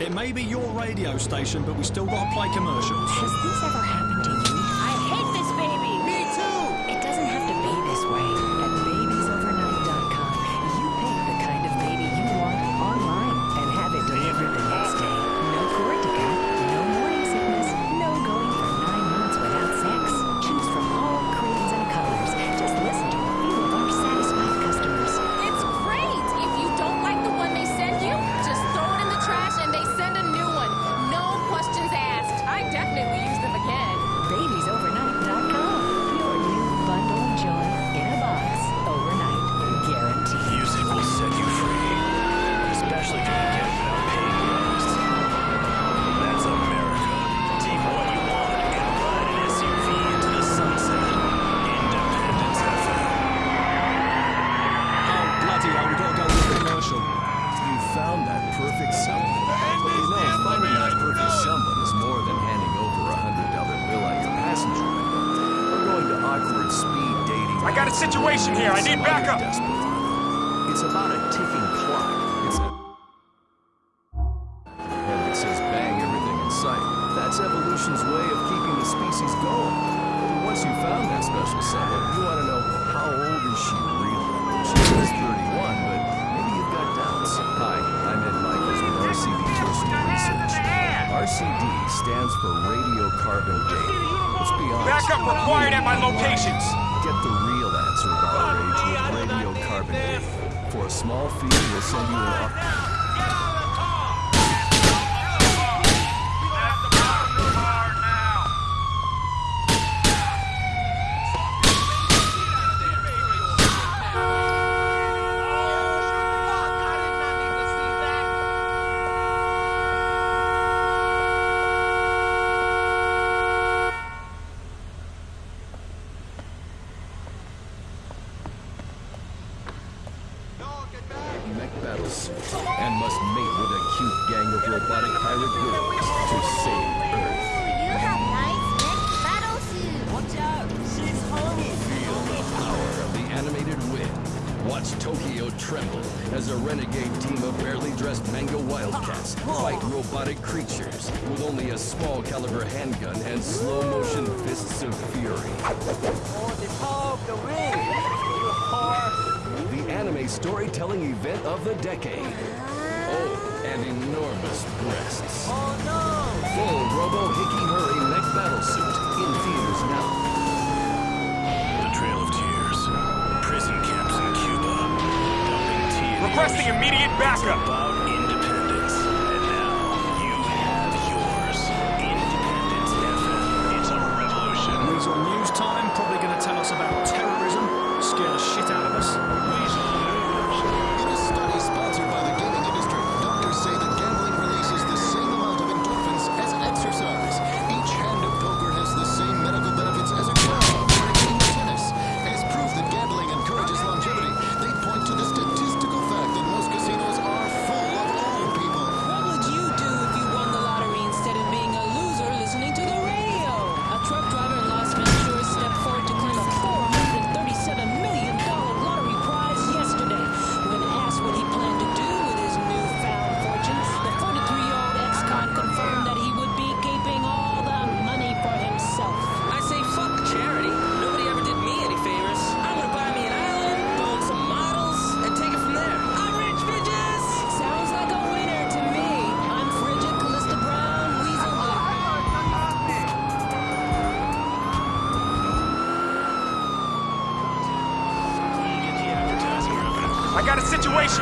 It may be your radio station, but we still gotta play commercials. Has this ever happened to you? for radiocarbon dating. Let's be honest. Backup required at my locations. Get the real answer about our age with radiocarbon dating. For a small fee, we'll send you an... battle suit and must mate with a cute gang of robotic pirate girls to save Earth. You have nice neck battle suit. Watch out, she's homie. Feel the power of the animated wind. Watch Tokyo tremble as a renegade team of barely dressed manga wildcats ah, fight robotic creatures with only a small caliber handgun and slow motion fists of fury. Oh, the power of the wind! You are anime storytelling event of the decade. Oh, and enormous breasts. Oh no! Full Robo Hikihuri mech battle suit in theaters now. The Trail of Tears. Prison camps in Cuba. Requesting immediate backup.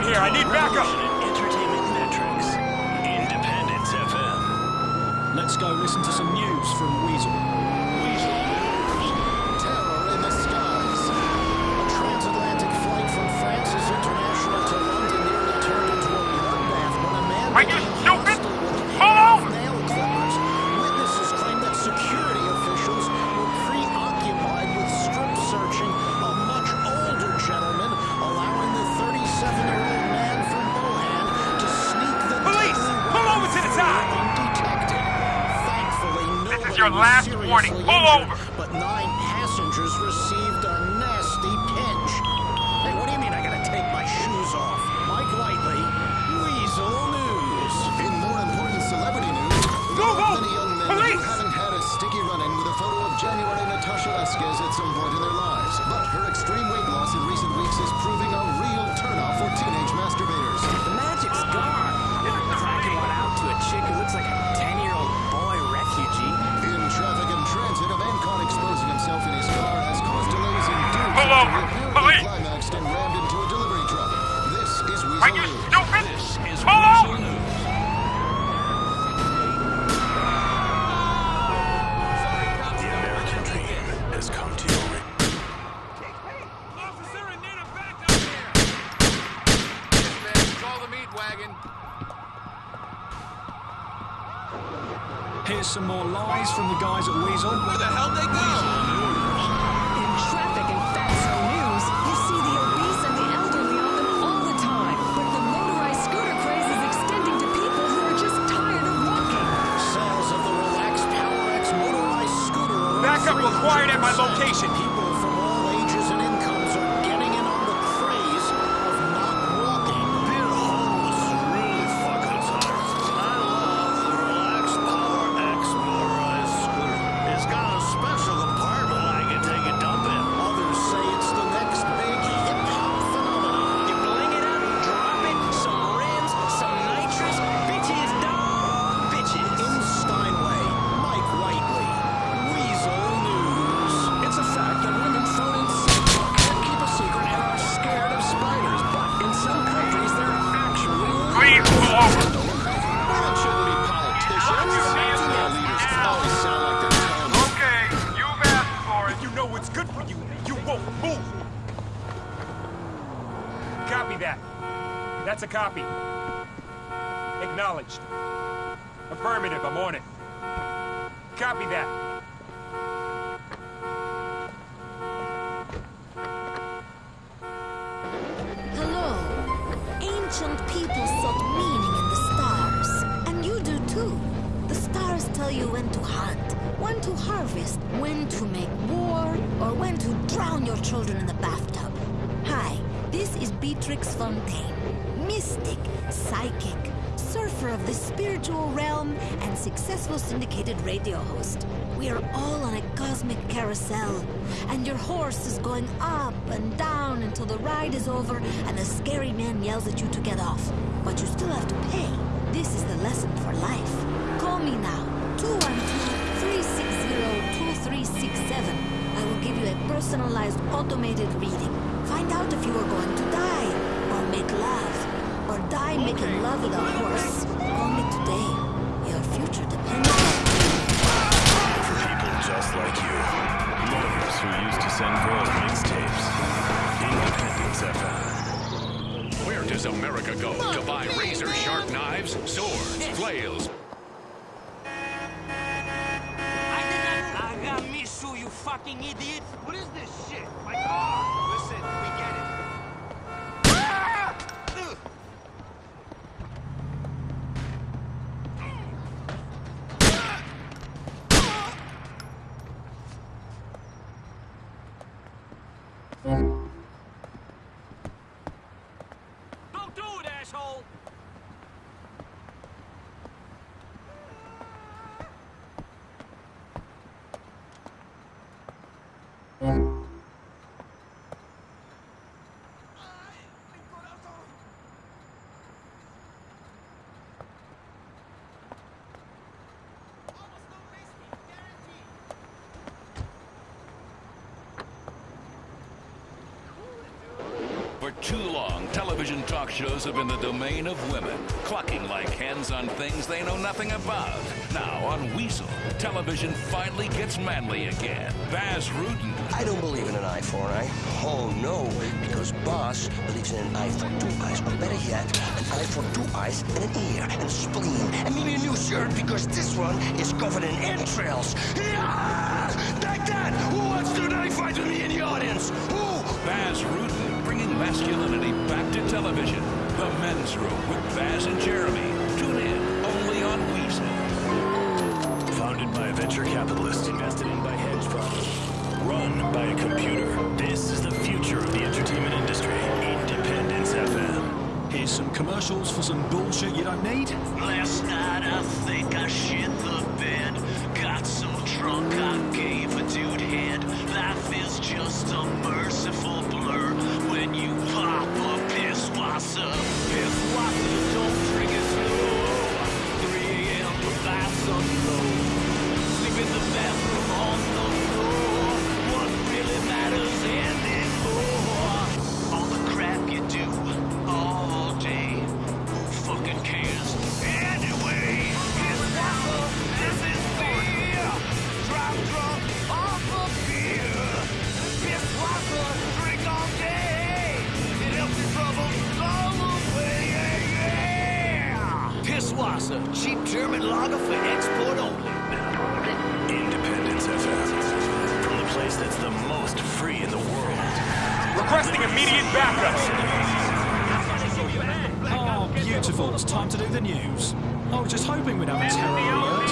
here. I need backup. Entertainment metrics. Independence FM. Let's go listen to some news from Weazel. Weazel. Terror in the skies. A transatlantic flight from International to London nearly turned. Pull over! Required at my location. That's a copy. Acknowledged. Affirmative, I'm on it. Copy that. Hello. Ancient people sought meaning in the stars. And you do too. The stars tell you when to hunt, when to harvest, when to make war, or when to drown your children in the bathtub. Hi, this is Beatrix Fontaine. Mystic, psychic, surfer of the spiritual realm, and successful syndicated radio host. We are all on a cosmic carousel, and your horse is going up and down until the ride is over and the scary man yells at you to get off. But you still have to pay. This is the lesson for life. Call me now, 212-360-2367. I will give you a personalized automated reading. Find out if you are going to die, or die making love with a horse. Call me today. Your future depends on For people just like you. Lovers who used to send girls mixtapes. Independence FM. Where does America go to buy razor sharp knives, swords, flails? I did not. I got me you fucking idiot. What is this shit? My car. Listen, we get it. Don't do it, asshole! For too long, television talk shows have been the domain of women, clucking like hens on things they know nothing about. Now, on Weazel, television finally gets manly again. Bas Rutten, I don't believe in an eye for an eye. Oh, no, because Bas believes in an eye for two eyes, or better yet, an eye for two eyes and an ear and a spleen, and maybe a new shirt because this one is covered in entrails. Yeah! Masculinity back to television. The Men's Room with Bas and Jeremy. Tune in only on Weazel. Founded by a venture capitalist, invested in by hedge funds, run by a computer. This is the future of the entertainment industry. Independence FM. Here's some commercials for some bullshit you don't need. Last night I think I shit the bed. Got so drunk I gave a dude head. Wasser. Piss Wasser, don't drink it slow. 3 a.m. the. Cheap German lager for export only. Independence FM. From the place that's the most free in the world. Requesting immediate backup. Oh, beautiful. It's time to do the news. I was just hoping we'd have a terror alert.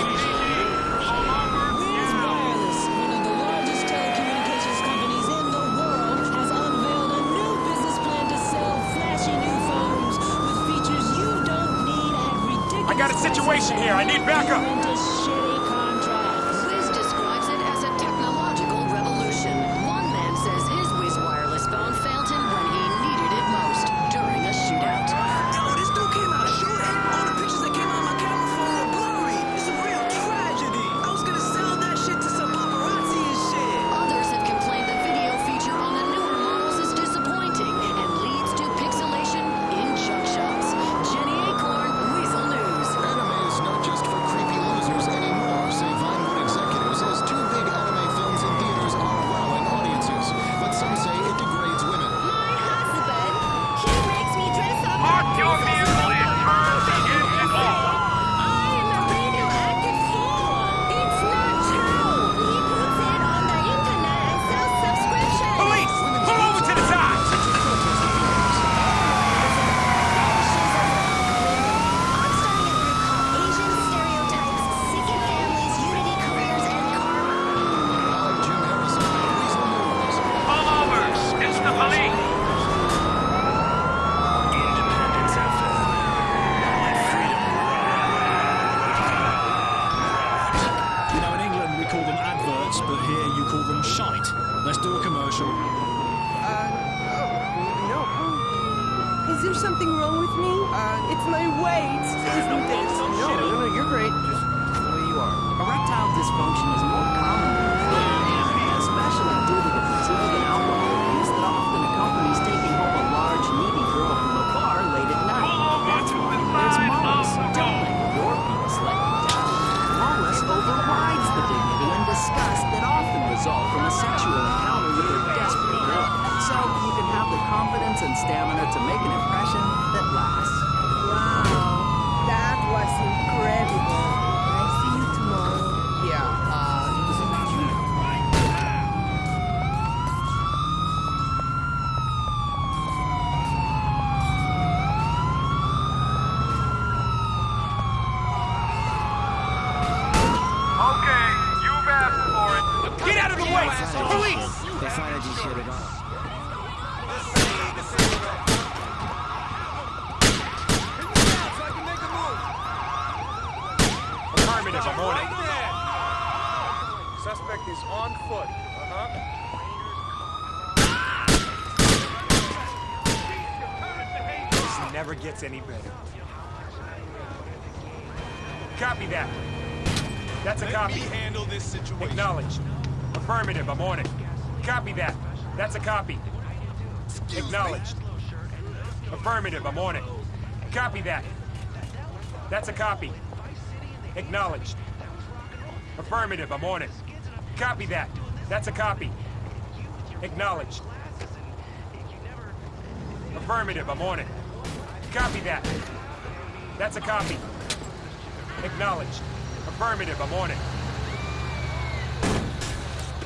Whiz Wireless, one of the largest telecommunications companies in the world, has unveiled a new business plan to sell flashy new phones with features you don't need at ridiculous I got a situation here. I need backup. Rent a shitty contract. Whiz describes it as a technological revolution. One man says his Whiz wireless phone failed him when he needed it most during a shootout. Yo, this dude came out of shooting. All the pictures that came out of my camera phone were blurry. It's a real tragedy. I was gonna sell that shit to some paparazzi and shit. Others have complained the video feature on the newer models is disappointing and leads to pixelation in junk shots. Jenny Acorn, Weazel News. Anime is not just for creepy losers anymore, say Vinewood executives, as two big anime films in theaters are wowing audiences. But some say it degrades women. My husband, he makes me dress up. Park your vehicle in I'm a radioactive fool. It's not true. He puts it on the internet and sells subscriptions. Police! Pull over to the side! I'm starting a group called Asian Stereotypes, Sick Families, Unity Careers, and Karma. I'm Jim Harrison, Weazel News. Pull over! It's the police! Independence FM. Let freedom You know, in England we call them adverts, but here you call them shite. Let's do a commercial. No. Is there something wrong with me? it's my weight, isn't it? No, no, no, you're great. Just the way you are. Erectile dysfunction is more common than you think, especially due to the fatigue and alcohol use that often accompanies taking home a large, needy girl from a bar late at night. That's why there's Mollis. Don't let your penis let you down. Mollis overrides the dignity and disgust that often result from a sexual encounter with a desperate girl. So you can have the confidence and stamina to make an impression that lasts. Wow, that was incredible. I see you tomorrow. Yeah, uh, Okay, you've asked for it. Get out of the way! Police! Affirmative, I'm on it. Suspect is on foot. Uh-huh. This never gets any better. Copy that. That's a copy. handle this situation. Acknowledged. Affirmative, I'm on it. Copy that. That's a copy. Acknowledged. Affirmative, I'm on it. Copy that. That's a copy. Acknowledged. Affirmative, I'm on it. Copy that. That's a copy. Acknowledged. Affirmative, I'm on it. Copy that. That's a copy. Acknowledged. Affirmative, I'm on it.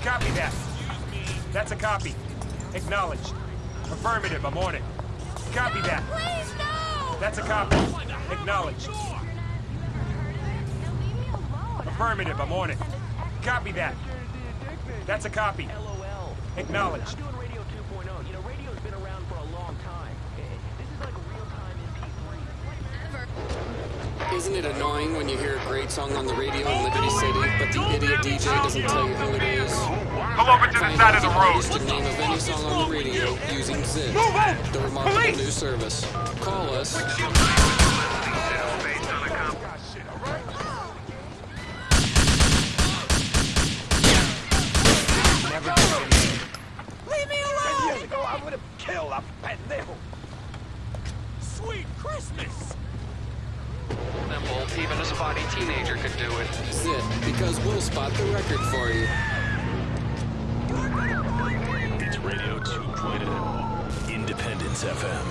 Copy that. That's a copy. Acknowledged. Affirmative, I'm on it. Copy that. Please, no! That's a copy. Acknowledged. Affirmative, I'm on it. Copy that. That's a copy. LOL. Acknowledged. Isn't it annoying when you hear a great song on the radio in Liberty City, but the idiot DJ doesn't tell you who it is? Pull over to the Find side of the the road. artist and name of any song on the radio using Zit, Move out! the remarkable Police! new service. Call us. Never gets any better. leave me alone! Years ago, I would have killed a pendejo. Sweet Christmas! Simple. Even a spotty teenager could do it. Zit, because we'll spot the record for you. It's Radio 2.0. Independence FM.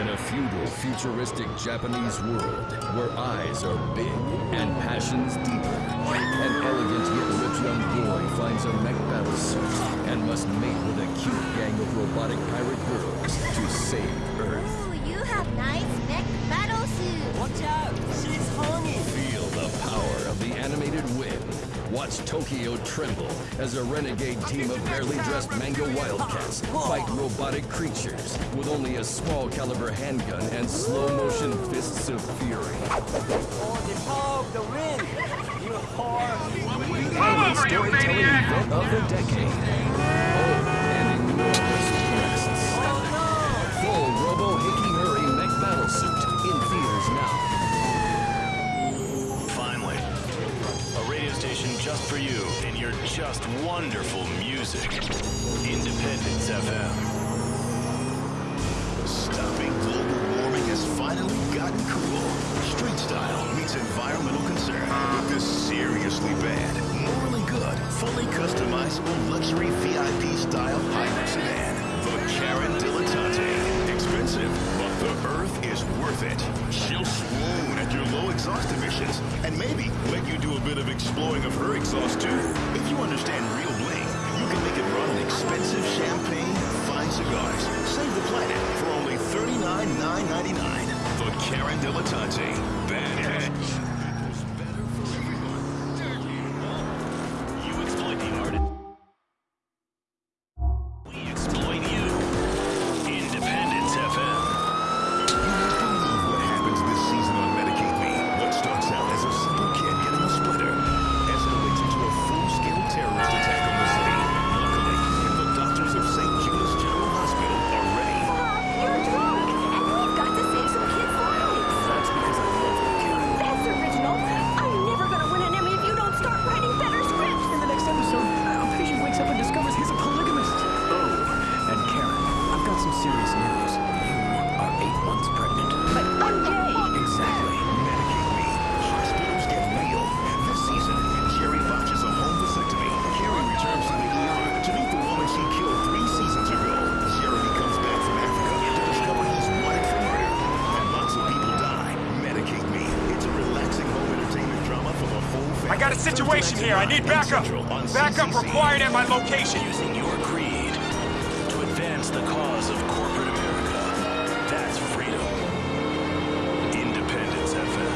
In a feudal, futuristic Japanese world where eyes are big and passions deeper, an elegant yet rich young boy finds a mech battle suit and must mate with a cute gang of robotic pirate girls to save Earth. Ooh, you have nice mech battle suits. Watch out! Animated wind. Watch Tokyo tremble as a renegade team of barely dressed manga wildcats fight robotic creatures with only a small caliber handgun and slow motion fists of fury. Oh, the wind! You whore! Anime storytelling event of the decade. Just for you and your just wonderful music. Independence FM. Stopping global warming has finally gotten cool. Street style meets environmental concern with this seriously bad, morally good, fully customizable luxury VIP style hybrid sedan. Dilettante. Got a situation here. I need backup. Backup required at my location. Using your greed to advance the cause of corporate America. That's freedom. Independence FM.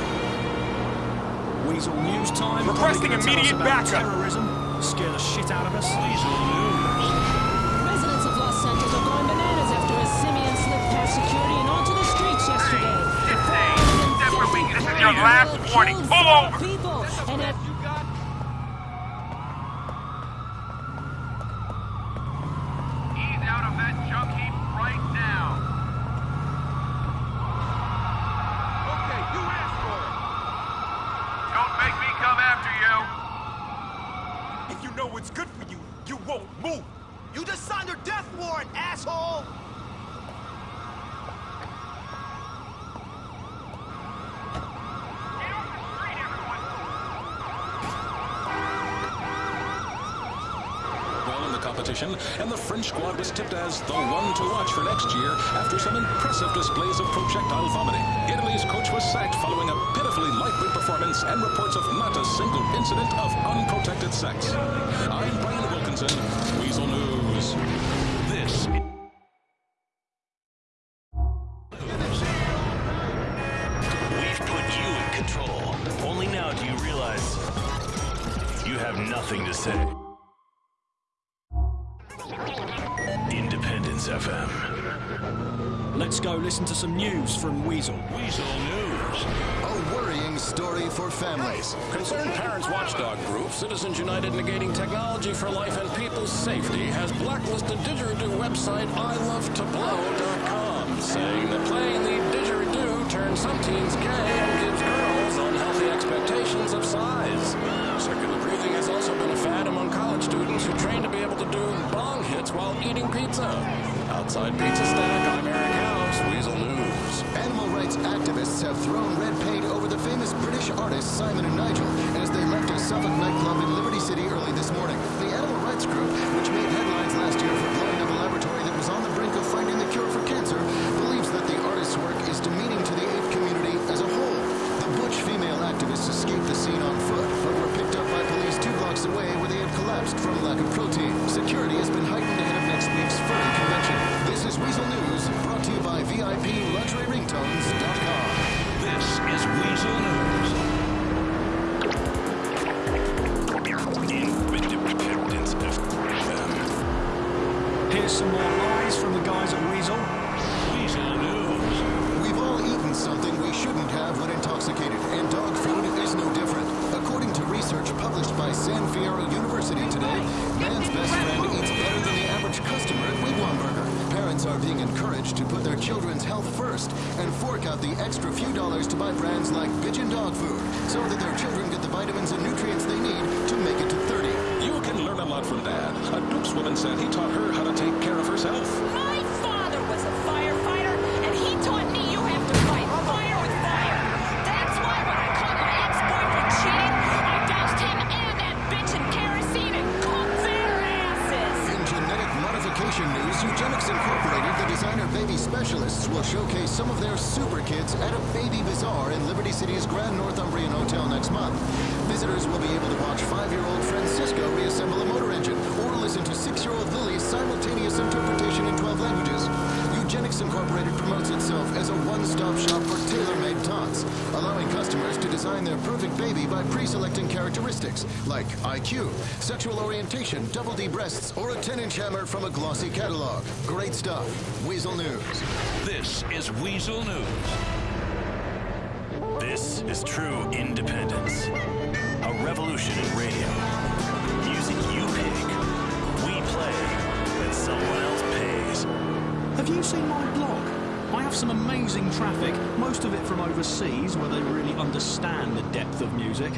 Weazel News Time. Requesting Probably gonna tell us immediate about backup. Terrorism. Scare the shit out of us. Weazel Residents of Los Santos are going bananas after a simian slipped past security and onto the streets yesterday. This is your last warning. Pull over. People and at Ease out of that junk heap right now. Okay, you asked for it. Don't make me come after you. If you know what's good for you, you won't move. You just signed a death warrant, asshole! well in the competition, and the French squad was tipped as the one to watch for next year after some impressive displays of projectile vomiting. Italy's coach was sacked following a pitifully lightweight performance and reports of not a single incident of unprotected sex. I'm Brian Wilkinson, Weazel News. From Weazel. Weazel News. A worrying story for families. Concerned Parents Watchdog Group, Citizens United Negating Technology for Life and People's Safety, has blacklisted didgeridoo website ilovetoblow.com, saying that playing the didgeridoo turns some teens gay and gives girls unhealthy expectations of size. Circular breathing has also been a fad among college students who train to be able to do bong hits while eating pizza. Outside Pizza Stack, I'm Eric House, Weazel News. Animal rights activists have thrown red paint over the famous British artists Simon and Nigel as they left a Suffolk nightclub in Liberty City early this morning. The animal rights group, which made headlines last year for blowing up a laboratory that was on the brink of finding the cure for cancer, believes that the artist's work is demeaning to the ape community as a whole. The butch female activists escaped the scene on foot, but were picked up by police two blocks away where they had collapsed from lack of. A said he taught her like IQ, sexual orientation, double D breasts, or a 10-inch hammer from a glossy catalog. Great stuff. Weazel News. This is Weazel News. This is true independence. A revolution in radio. Music you pick, we play, and someone else pays. Have you seen my blog? I have some amazing traffic, most of it from overseas where they really understand the depth of music.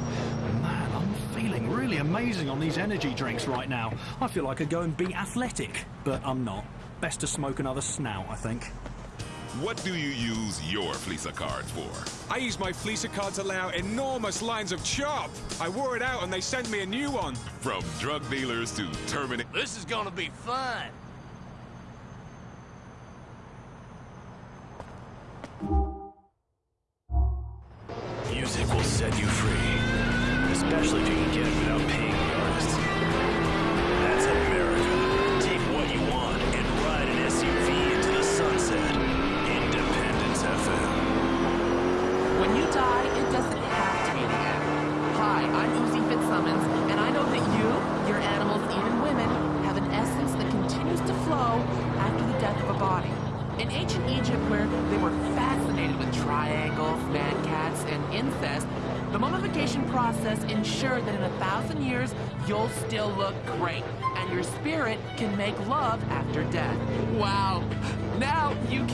Man, I'm feeling really amazing on these energy drinks right now. I feel like I could go and be athletic, but I'm not. Best to smoke another snout, I think. What do you use your Fleeca cards for? I use my Fleeca card to lay out enormous lines of chop. I wore it out and they sent me a new one. From drug dealers to terminate. This is gonna be fun. Music will set you free, especially if you can get it without paying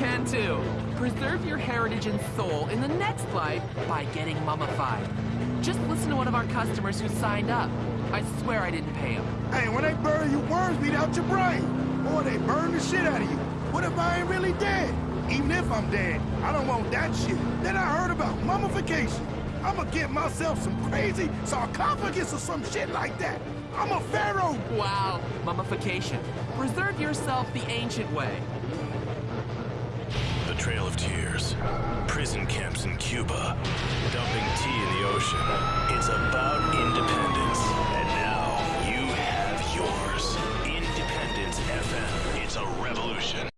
can too! Preserve your heritage and soul in the next life by getting mummified. Just listen to one of our customers who signed up. I swear I didn't pay him. Hey, when they bury you, worms beat out your brain. Or they burn the shit out of you. What if I ain't really dead? Even if I'm dead, I don't want that shit. Then I heard about mummification. I'ma get myself some crazy sarcophagus or some shit like that. I'm a pharaoh. Wow, mummification. Preserve yourself the ancient way. Trail of Tears. Prison camps in Cuba. Dumping tea in the ocean. It's about independence. And now you have yours. Independence FM. It's a revolution.